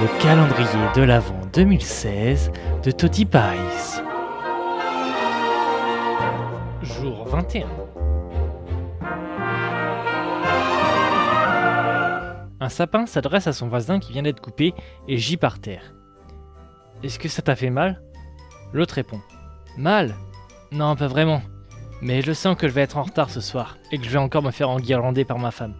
le calendrier de l'Avent 2016 de Toti Pies. Jour 21. Un sapin s'adresse à son voisin qui vient d'être coupé et gît par terre. Est-ce que ça t'a fait mal? L'autre répond. Mal? Non, pas vraiment. Mais je sens que je vais être en retard ce soir et que je vais encore me faire enguirlander par ma femme.